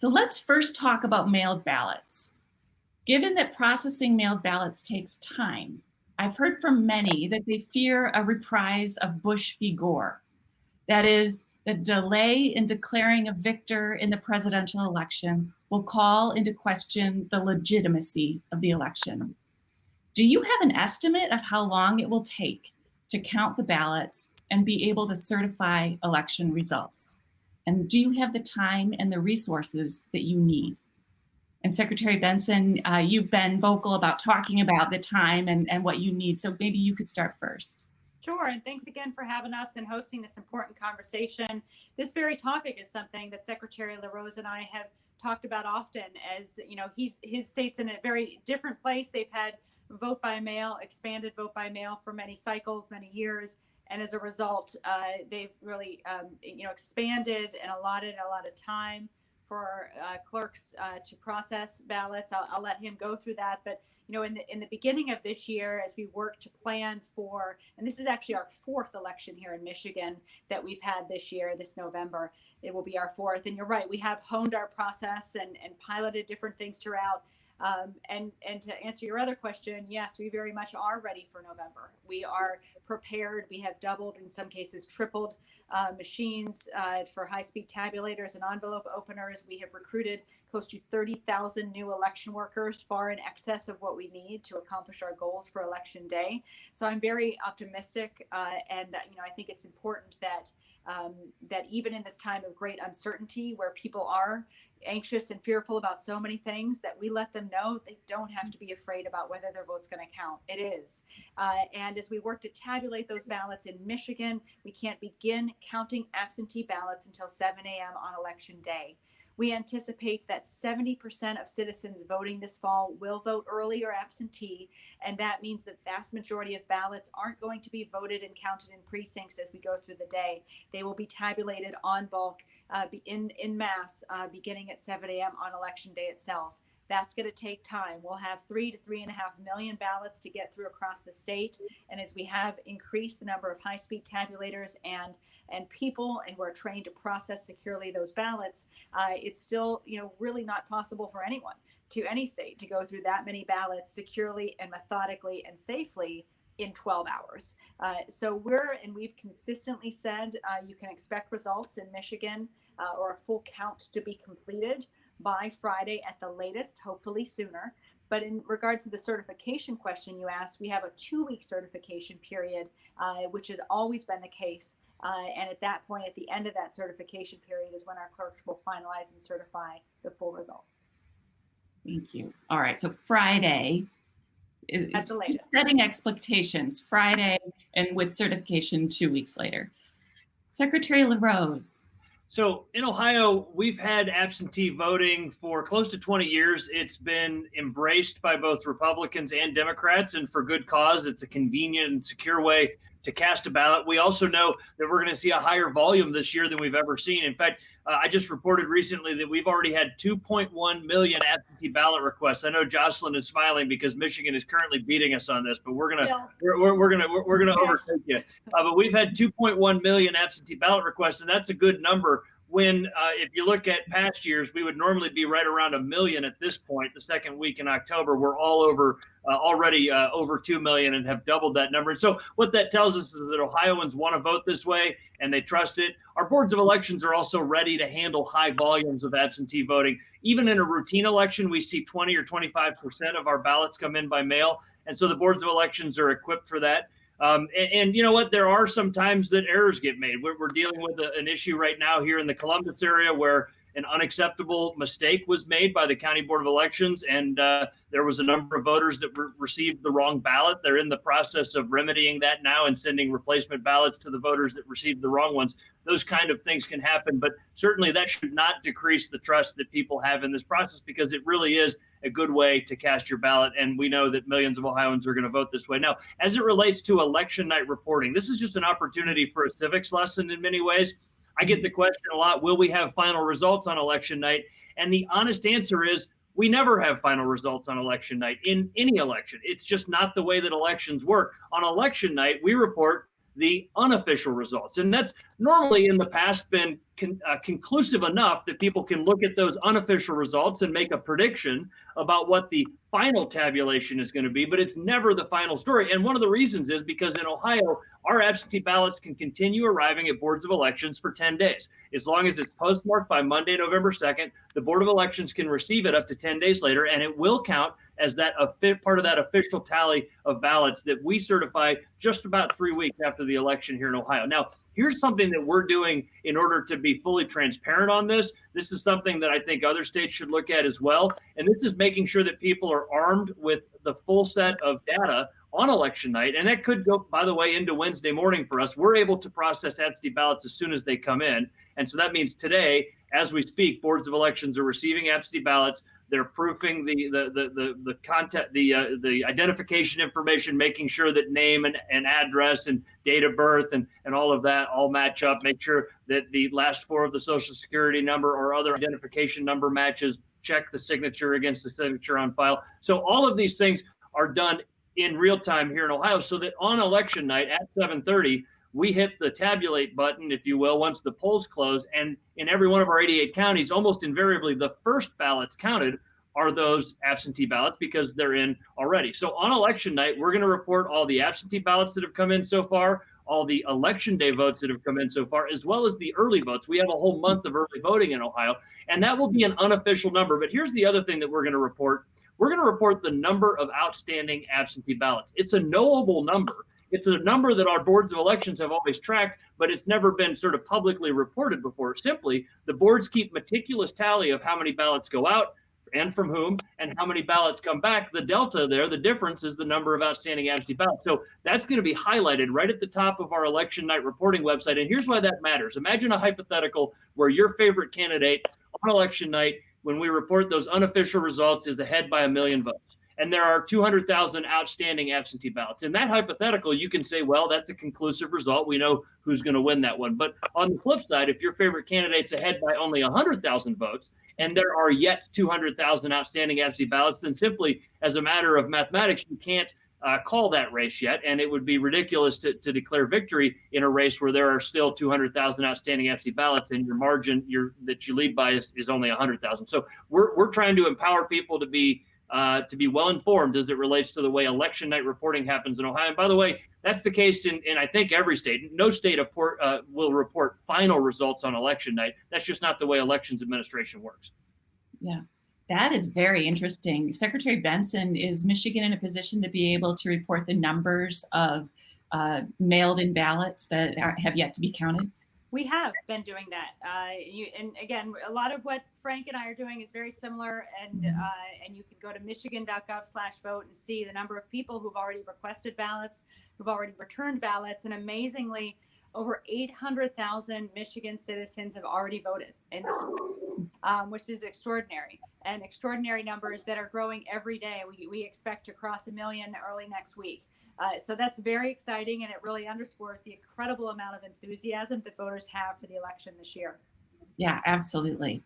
So let's first talk about mailed ballots. Given that processing mailed ballots takes time, I've heard from many that they fear a reprise of Bush v. Gore. That is, the delay in declaring a victor in the presidential election will call into question the legitimacy of the election. Do you have an estimate of how long it will take to count the ballots and be able to certify election results? And do you have the time and the resources that you need? And Secretary Benson, uh, you've been vocal about talking about the time and, and what you need. So maybe you could start first. Sure, and thanks again for having us and hosting this important conversation. This very topic is something that Secretary LaRose and I have talked about often as, you know, he's his state's in a very different place. They've had vote by mail, expanded vote by mail for many cycles, many years. And as a result, uh, they've really, um, you know, expanded and allotted a lot of time for uh, clerks uh, to process ballots. I'll, I'll, let him go through that. But you know, in the in the beginning of this year, as we work to plan for, and this is actually our fourth election here in Michigan that we've had this year, this November. It will be our fourth. And you're right, we have honed our process and and piloted different things throughout. Um, and and to answer your other question, yes, we very much are ready for November. We are prepared. We have doubled, in some cases, tripled uh, machines uh, for high-speed tabulators and envelope openers. We have recruited close to 30,000 new election workers, far in excess of what we need to accomplish our goals for Election Day. So I'm very optimistic, uh, and you know I think it's important that um, that even in this time of great uncertainty, where people are anxious and fearful about so many things that we let them know they don't have to be afraid about whether their vote's going to count. It is. Uh, and as we work to tabulate those ballots in Michigan, we can't begin counting absentee ballots until 7 a.m. on election day. We anticipate that 70% of citizens voting this fall will vote early or absentee, and that means the vast majority of ballots aren't going to be voted and counted in precincts as we go through the day. They will be tabulated on bulk uh, in, in mass uh, beginning at 7 a.m. on election day itself. That's going to take time. We'll have three to three and a half million ballots to get through across the state. And as we have increased the number of high speed tabulators and and people who are trained to process securely those ballots, uh, it's still you know really not possible for anyone to any state to go through that many ballots securely and methodically and safely in 12 hours. Uh, so we're, and we've consistently said uh, you can expect results in Michigan uh, or a full count to be completed by Friday at the latest, hopefully sooner. But in regards to the certification question you asked, we have a two week certification period, uh, which has always been the case. Uh, and at that point, at the end of that certification period, is when our clerks will finalize and certify the full results. Thank you. All right. So Friday is setting expectations Friday and with certification two weeks later. Secretary LaRose, so in Ohio, we've had absentee voting for close to 20 years. It's been embraced by both Republicans and Democrats, and for good cause. It's a convenient and secure way to cast a ballot. We also know that we're going to see a higher volume this year than we've ever seen. In fact, uh, I just reported recently that we've already had 2.1 million absentee ballot requests. I know Jocelyn is smiling because Michigan is currently beating us on this, but we're gonna yeah. we're, we're, gonna we're, we're gonna yeah. overtake you. Uh, but we've had 2.1 million absentee ballot requests, and that's a good number when uh, if you look at past years, we would normally be right around a million at this point. The second week in October, we're all over uh, already uh, over two million and have doubled that number. And so what that tells us is that Ohioans want to vote this way and they trust it. Our boards of elections are also ready to handle high volumes of absentee voting. Even in a routine election, we see 20 or 25 percent of our ballots come in by mail, and so the boards of elections are equipped for that. Um, and, and, you know what? There are some times that errors get made. We're, we're dealing with a, an issue right now here in the Columbus area where an unacceptable mistake was made by the county board of elections, and uh, there was a number of voters that re- received the wrong ballot. They're in the process of remedying that now and sending replacement ballots to the voters that received the wrong ones. Those kind of things can happen, but certainly that should not decrease the trust that people have in this process because it really is a good way to cast your ballot. And we know that millions of Ohioans are going to vote this way. Now, as it relates to election night reporting, this is just an opportunity for a civics lesson in many ways. I get the question a lot will we have final results on election night? And the honest answer is we never have final results on election night in any election. It's just not the way that elections work. On election night, we report the unofficial results. And that's normally in the past been con, uh, conclusive enough that people can look at those unofficial results and make a prediction about what the final tabulation is going to be, but it's never the final story. And one of the reasons is because in Ohio, our absentee ballots can continue arriving at boards of elections for 10 days. As long as it's postmarked by Monday, November 2nd, the Board of Elections can receive it up to 10 days later, and it will count as that a part of that official tally of ballots that we certify just about three weeks after the election here in Ohio. Now, here's something that we're doing in order to be fully transparent on this. This is something that I think other states should look at as well. And this is making sure that people are armed with the full set of data on election night. And that could go, by the way, into Wednesday morning for us. We're able to process absentee ballots as soon as they come in. And so that means today, as we speak, boards of elections are receiving absentee ballots. They're proofing the the the the, the content, the uh, the identification information, making sure that name and, and address and date of birth and and all of that all match up. Make sure that the last four of the social security number or other identification number matches. Check the signature against the signature on file. So all of these things are done in real time here in Ohio, so that on election night at 7:30 we hit the tabulate button, if you will, once the polls close. And in every one of our 88 counties, almost invariably, the first ballots counted are those absentee ballots because they're in already. So on election night, we're going to report all the absentee ballots that have come in so far, all the election day votes that have come in so far, as well as the early votes. We have a whole month of early voting in Ohio, and that will be an unofficial number. But here's the other thing that we're going to report. We're going to report the number of outstanding absentee ballots. It's a knowable number it's a number that our boards of elections have always tracked, but it's never been sort of publicly reported before. Simply, the boards keep meticulous tally of how many ballots go out and from whom and how many ballots come back. The delta there, the difference is the number of outstanding absentee ballots. So that's going to be highlighted right at the top of our election night reporting website. And here's why that matters. Imagine a hypothetical where your favorite candidate on election night, when we report those unofficial results, is ahead by a million votes and there are 200,000 outstanding absentee ballots. In that hypothetical, you can say, well, that's a conclusive result. We know who's going to win that one. But on the flip side, if your favorite candidate's ahead by only 100,000 votes, and there are yet 200,000 outstanding absentee ballots, then simply as a matter of mathematics, you can't uh, call that race yet, and it would be ridiculous to, to declare victory in a race where there are still 200,000 outstanding absentee ballots, and your margin your, that you lead by is, is only 100,000. So we're, we're trying to empower people to be uh, to be well informed as it relates to the way election night reporting happens in Ohio. And by the way, that's the case in, in I think every state. No state report, uh, will report final results on election night. That's just not the way elections administration works. Yeah. That is very interesting. Secretary Benson, is Michigan in a position to be able to report the numbers of uh, mailed in ballots that are, have yet to be counted? We have been doing that, uh, you, and again, a lot of what Frank and I are doing is very similar. And mm-hmm. uh, and you can go to michigan.gov/vote and see the number of people who've already requested ballots, who've already returned ballots, and amazingly, over 800,000 Michigan citizens have already voted in this, um, which is extraordinary and extraordinary numbers that are growing every day. We, we expect to cross a million early next week. Uh, so that's very exciting, and it really underscores the incredible amount of enthusiasm that voters have for the election this year. Yeah, absolutely.